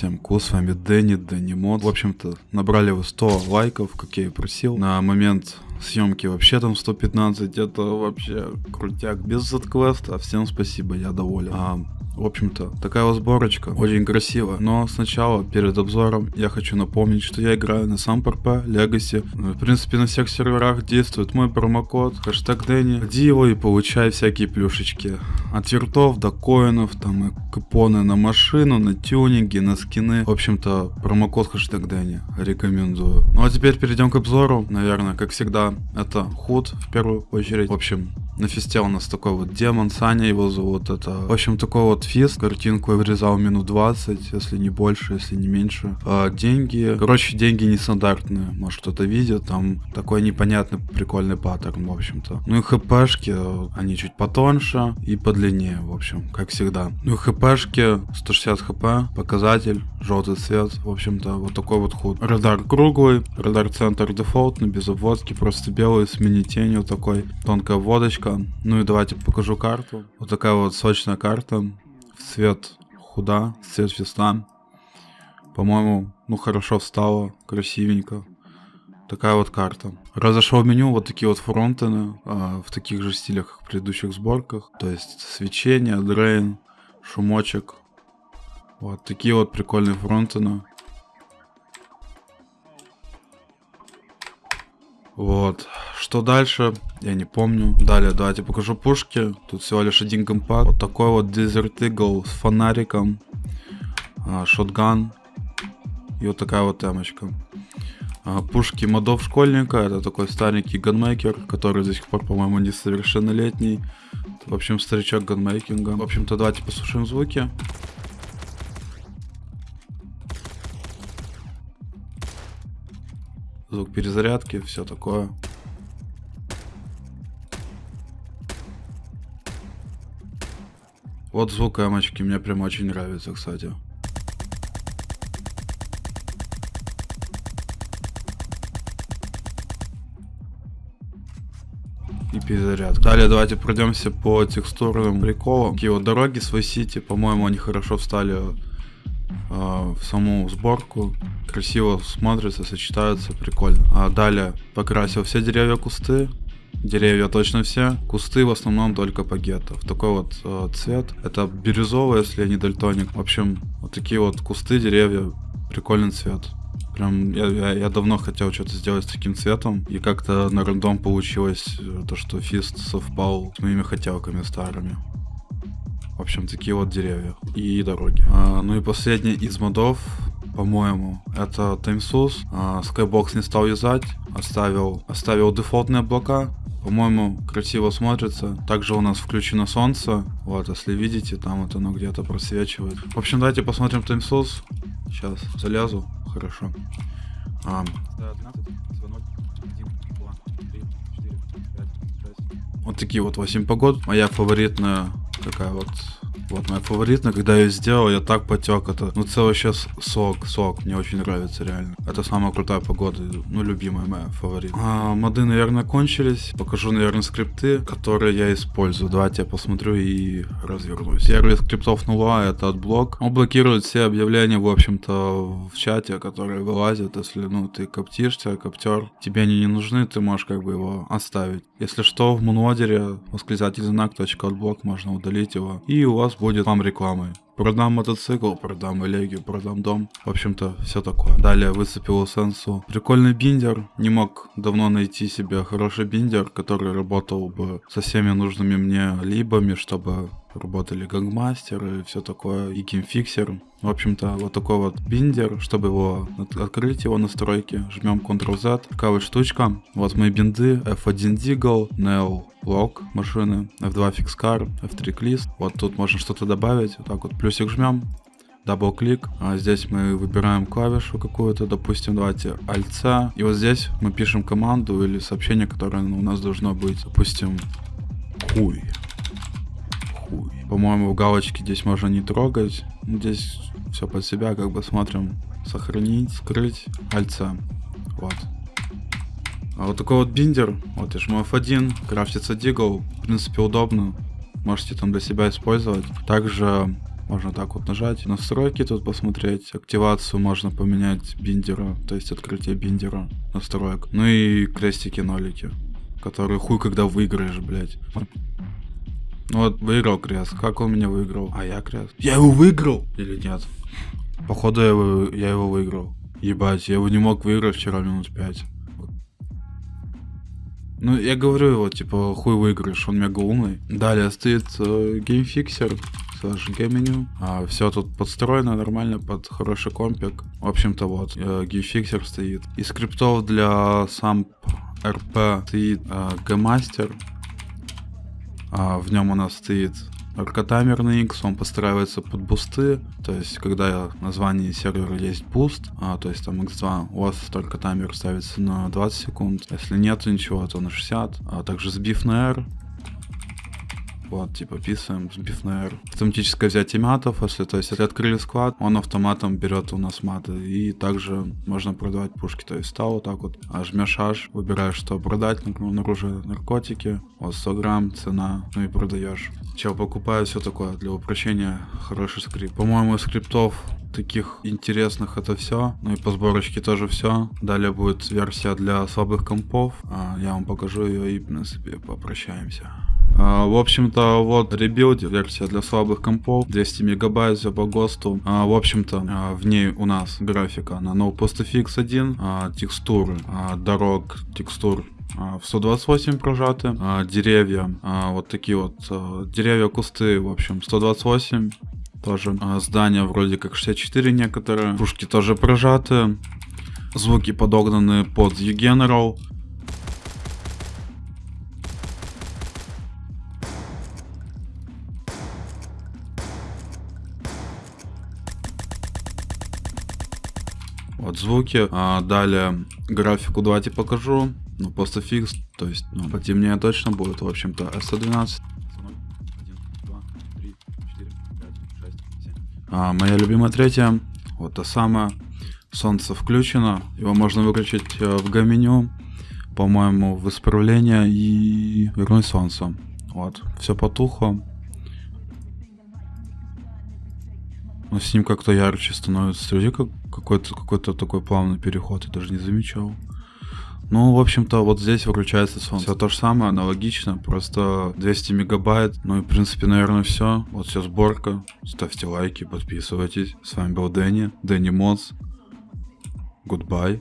Всем ку, с вами Дэнни, Дэнни Мод. В общем-то, набрали вы 100 лайков, как я и просил. На момент съемки вообще там 115, это вообще крутяк. Без квеста, всем спасибо, я доволен. А, в общем-то, такая вот сборочка, очень красиво. Но сначала, перед обзором, я хочу напомнить, что я играю на сам ПРП, Legacy. В принципе, на всех серверах действует мой промокод, хэштег Дэнни. Вводи его и получай всякие плюшечки. От вертов до коинов, там и купоны на машину, на тюнинги, на скины. В общем-то, промокод хэштег Дэнни. Рекомендую. Ну а теперь перейдем к обзору. Наверное, как всегда, это худ в первую очередь. В общем, на фесте у нас такой вот демон, Саня его зовут. Это, в общем, такой вот фист. Картинку я вырезал минут 20, если не больше, если не меньше. А, деньги. Короче, деньги нестандартные. Может, кто-то видит. Там такой непонятный, прикольный паттерн, в общем-то. Ну и хпшки, они чуть потоньше и подлиннее, в общем, как всегда. Ну и хпшки, 160 хп, показатель, желтый цвет, в общем-то, вот такой вот худ. Радар круглый, радар центр дефолтный, без обводки, просто белый, с мини-тенью такой, тонкая водочка картинка. Ну и давайте покажу карту. Вот такая вот сочная карта. Цвет худа, цвет весна. По-моему, ну хорошо встала, красивенько. Такая вот карта. Разошел меню, вот такие вот фронтены, а, в таких же стилях, как в предыдущих сборках. То есть свечение, дрейн, шумочек. Вот такие вот прикольные фронтены. Вот. Что дальше? Я не помню. Далее, давайте покажу пушки. Тут всего лишь один компакт. Вот такой вот Desert Eagle с фонариком. А, шотган. И вот такая вот темочка. А, пушки модов школьника. Это такой старенький ганмейкер, который до сих пор, по-моему, несовершеннолетний. В общем, старичок ганмейкинга. В общем-то, давайте послушаем звуки. Звук перезарядки, все такое. Вот звук эмочки мне прям очень нравится, кстати. и перезарядка. Далее давайте пройдемся по текстурным приколам. Такие вот дороги с Vice по-моему, они хорошо встали в саму сборку красиво смотрится, сочетаются, прикольно. А далее покрасил все деревья, кусты. Деревья точно все, кусты в основном только по гетто. В такой вот э, цвет. Это бирюзовый, если не дальтоник. В общем, вот такие вот кусты, деревья, прикольный цвет. Прям я, я, я давно хотел что-то сделать с таким цветом, и как-то на рандом получилось э, то, что фист совпал с моими хотелками старыми. В общем, такие вот деревья и дороги. А, ну и последний из модов по-моему, это TimeSUS. А, Skybox не стал юзать, оставил, оставил дефолтные облака. По-моему, красиво смотрится. Также у нас включено солнце. Вот, если видите, там вот оно где-то просвечивает. В общем, давайте посмотрим TimeSUS. Сейчас залезу. Хорошо. А. Вот такие вот 8 погод. Моя фаворитная такая вот вот моя фаворитная, когда я ее сделал, я так потек. Это, ну, целый сейчас сок, сок. Мне очень нравится, реально. Это самая крутая погода, ну, любимая моя фаворит. А, моды, наверное, кончились. Покажу, наверное, скрипты, которые я использую. Давайте я посмотрю и развернусь. Первый из скриптов нула это отблок. Он блокирует все объявления, в общем-то, в чате, которые вылазят. Если, ну, ты коптишься, коптер, тебе они не нужны, ты можешь как бы его оставить. Если что, в мунводере восклицательный знак, отблок, можно удалить его. И у вас будет вам рекламой. Продам мотоцикл, продам элегию, продам дом. В общем-то, все такое. Далее выцепил сенсу. Прикольный биндер. Не мог давно найти себе хороший биндер, который работал бы со всеми нужными мне либами, чтобы работали гангмастеры и все такое, и геймфиксер. В общем-то, вот такой вот биндер, чтобы его открыть, его настройки, жмем Ctrl-Z. Такая вот штучка. Вот мои бинды, F1 Deagle, Neo Lock машины, F2 Fixcar, F3 Clist. Вот тут можно что-то добавить, вот так вот плюсик жмем, double-click. А здесь мы выбираем клавишу какую-то, допустим, давайте Alt-C. И вот здесь мы пишем команду или сообщение, которое у нас должно быть, допустим, хуй. Хуй. По-моему, галочки здесь можно не трогать. Здесь все под себя, как бы смотрим. Сохранить, скрыть, Alt-C. Вот. А вот такой вот биндер, вот я жму F1, крафтится дигл, в принципе удобно, можете там для себя использовать. Также можно так вот нажать, настройки тут посмотреть, активацию можно поменять биндера, то есть открытие биндера настроек. Ну и крестики-нолики, которые хуй когда выиграешь, блядь. Вот, выиграл крест. Как он меня выиграл? А я крест. Я его выиграл или нет? Походу я его, я его выиграл. Ебать, я его не мог выиграть вчера минут пять. Ну, я говорю его, типа, хуй выиграешь, он мега умный. Далее стоит э, геймфиксер, слэш гейменю. А, все тут подстроено нормально под хороший компик. В общем-то, вот, э, геймфиксер стоит. Из скриптов для сам РП стоит э, Gmaster. А, в нем у нас стоит аркотаймерный X, он подстраивается под бусты, то есть когда в названии сервера есть буст, а, то есть там X2, у вас только таймер ставится на 20 секунд, если нет ничего, то на 60, а также сбив на R, вот, типа, писаем, сбив на R. Автоматическое взятие матов, если, то есть, если открыли склад, он автоматом берет у нас маты. И также можно продавать пушки, то есть, стал вот так вот, а жмешь H, выбираешь, что продать, например, оружие, наркотики, вот 100 грамм, цена, ну и продаешь. Чел покупает все такое для упрощения, хороший скрипт. По-моему, скриптов таких интересных это все. Ну и по сборочке тоже все. Далее будет версия для слабых компов. А, я вам покажу ее и, в принципе, попрощаемся. А, в общем-то, вот rebuild, версия для слабых компов, 200 мегабайт все по ГОСТу. А, в общем-то, в ней у нас графика на NoPostFX 1, а, текстуры, дорог, текстур в 128 прожаты, деревья, вот такие вот, деревья, кусты, в общем, 128, тоже а, здания вроде как 64 некоторые, пушки тоже прожаты, звуки подогнаны под U-General, Вот звуки. А далее графику давайте покажу. Ну, просто фикс. То есть, ну, потемнее точно будет. В общем-то, S112. А, моя любимая третья. Вот та самая. Солнце включено. Его можно выключить э, в гаменю. По-моему, в исправление и вернуть солнце. Вот. Все потухло. Но с ним как-то ярче становится. Смотри, как какой-то какой-то такой плавный переход, я даже не замечал. Ну, в общем-то, вот здесь выключается солнце. Все то же самое, аналогично, просто 200 мегабайт. Ну и, в принципе, наверное, все. Вот все сборка. Ставьте лайки, подписывайтесь. С вами был Дэнни, Дэнни Модс. Goodbye.